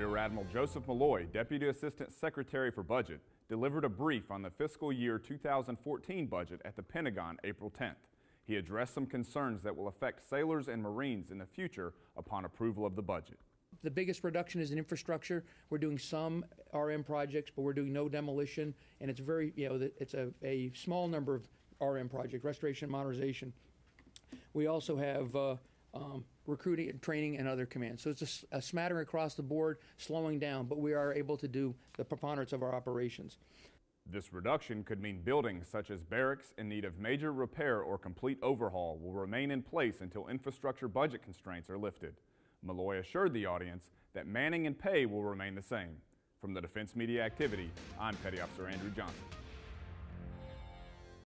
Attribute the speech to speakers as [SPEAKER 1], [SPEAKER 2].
[SPEAKER 1] Rear Admiral Joseph Mulloy, Deputy Assistant Secretary for Budget, delivered a brief on the fiscal year 2014 budget at the Pentagon April 10th. He addressed some concerns that will affect sailors and Marines in the future upon approval of the budget.
[SPEAKER 2] The biggest reduction is in infrastructure. We're doing some RM projects, but we're doing no demolition, and it's very, you know, it's a, a small number of RM projects, restoration, and modernization. We also have uh, um, recruiting, and training, and other commands. So it's a smattering across the board, slowing down, but we are able to do the preponderance of our operations.
[SPEAKER 1] This reduction could mean buildings such as barracks in need of major repair or complete overhaul will remain in place until infrastructure budget constraints are lifted. Mulloy assured the audience that manning and pay will remain the same. From the Defense Media Activity, I'm Petty Officer Andrew Johnson.